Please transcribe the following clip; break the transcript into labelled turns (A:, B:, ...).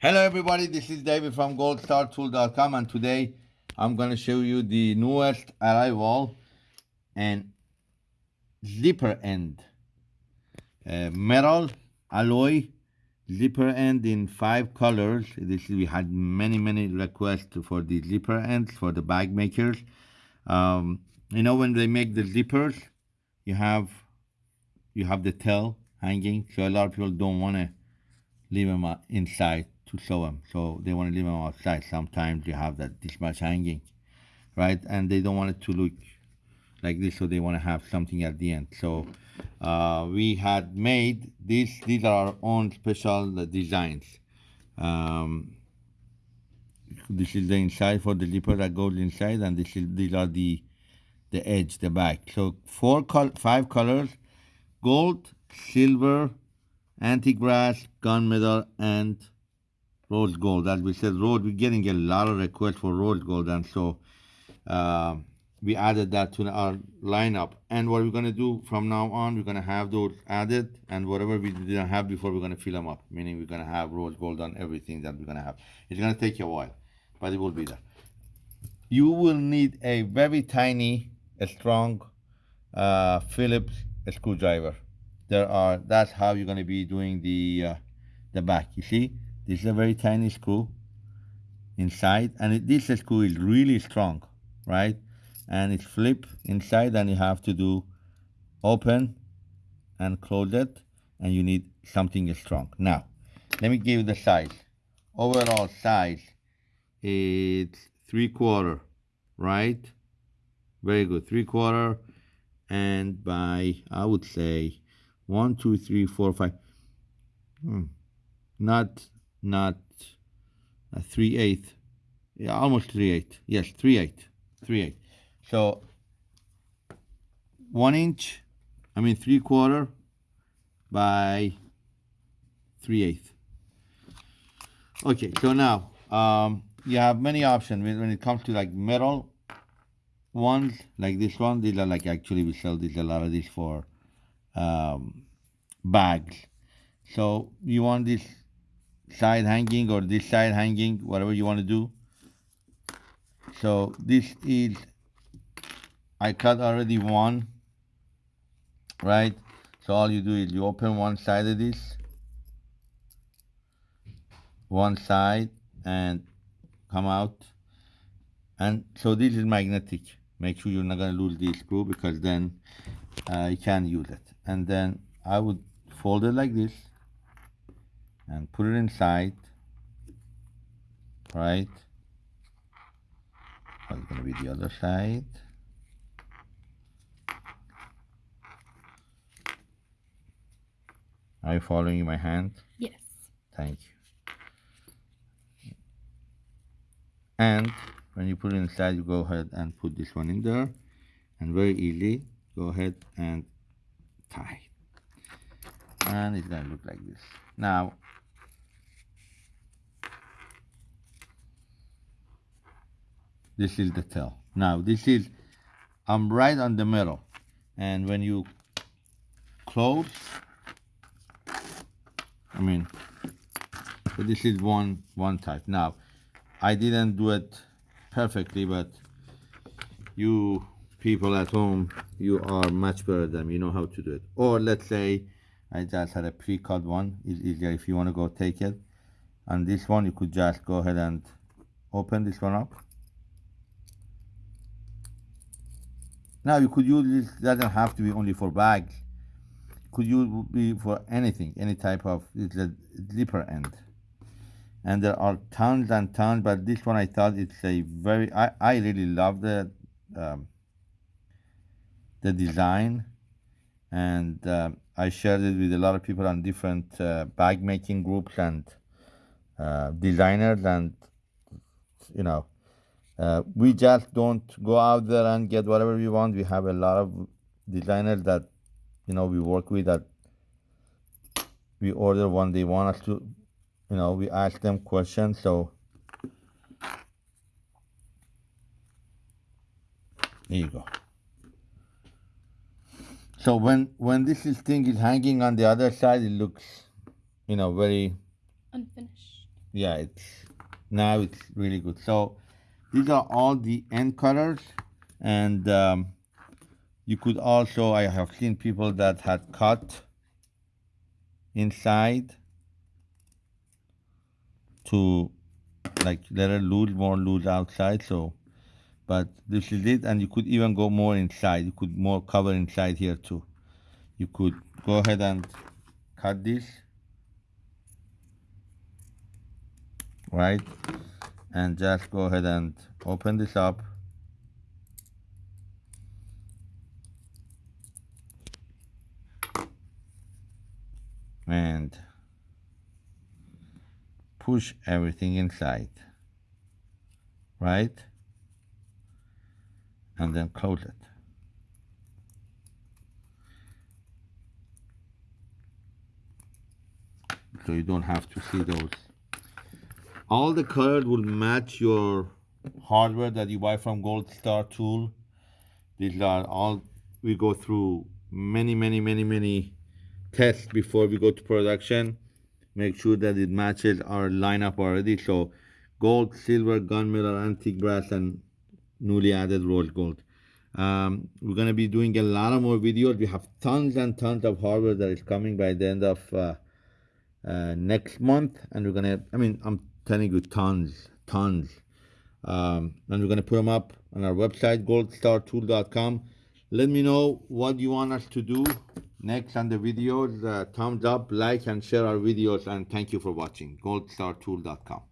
A: Hello everybody, this is David from goldstartool.com and today I'm going to show you the newest arrival and zipper end. Uh, metal alloy zipper end in five colors. This we had many many requests for the zipper ends for the bag makers. Um, you know when they make the zippers, you have you have the tail hanging, so a lot of people don't want to leave them inside to sew them. So they want to leave them outside. Sometimes you have that this much hanging, right? And they don't want it to look like this, so they want to have something at the end. So uh, we had made these. These are our own special designs. Um, this is the inside for the zipper that goes inside, and this is these are the the edge, the back. So four, col five colors: gold, silver, antique brass, gunmetal, and rose gold. As we said, rose, we're getting a lot of requests for rose gold, and so uh, we added that to our lineup. And what we're going to do from now on, we're going to have those added, and whatever we didn't have before, we're going to fill them up, meaning we're going to have rose gold on everything that we're going to have. It's going to take a while, but it will be there. You will need a very tiny, a strong uh, Phillips screwdriver. There are, that's how you're going to be doing the, uh, the back. You see, this is a very tiny screw inside, and it, this screw is really strong, right? And it's flip inside, and you have to do open and close it, and you need something strong. Now, let me give you the size. Overall size, it's three quarter, right? Very good, three quarter, and by, I would say, one, two, three, four, five, hmm, not not a 3 8 yeah almost 3 8 yes 3 8 3 8 so one inch I mean three quarter by 3 8 okay so now um, you have many options. When, when it comes to like metal ones like this one these are like actually we sell these a lot of these for um, bags. So you want this side hanging or this side hanging, whatever you want to do. So this is, I cut already one, right? So all you do is you open one side of this, one side and come out. And so this is magnetic. Make sure you're not going to lose this screw because then uh, you can't use it. And then I would fold it like this and put it inside right? That's going to be the other side. Are you following my hand?
B: Yes.
A: Thank you. And when you put it inside you go ahead and put this one in there and very easy go ahead and tie. And it's going to look like this. Now this is the tail now this is I'm right on the middle. And when you close I mean so this is one one type. Now I didn't do it perfectly but you people at home you are much better than me. You know how to do it. Or let's say I just had a pre-cut one. It's easier if you want to go take it. And this one you could just go ahead and open this one up Now you could use this doesn't have to be only for bags. Could use be for anything, any type of it's a zipper end. And there are tons and tons, but this one I thought it's a very I, I really love the um, the design and uh, I shared it with a lot of people on different uh, bag making groups and uh, designers and you know uh, we just don't go out there and get whatever we want. We have a lot of designers that, you know, we work with that we order when they want us to, you know, we ask them questions. So there you go. So when when this is thing is hanging on the other side, it looks, you know, very
B: unfinished.
A: yeah it's now it's really good so these are all the end colors and um, you could also I have seen people that had cut inside to like let it loose more loose outside so but this is it and you could even go more inside. You could more cover inside here too. You could go ahead and cut this. Right and just go ahead and open this up and push everything inside right? And then close it. So you don't have to see those all the colors will match your hardware that you buy from gold star tool. These are all we go through many many many many tests before we go to production. Make sure that it matches our lineup already. So gold silver gunmetal antique brass and newly added rose gold. Um, we're going to be doing a lot of more videos. We have tons and tons of hardware that is coming by the end of uh, uh, next month and we're gonna i mean i'm telling you tons tons um, and we're gonna put them up on our website goldstartool.com let me know what you want us to do next on the videos. Uh, thumbs up like and share our videos and thank you for watching goldstartool.com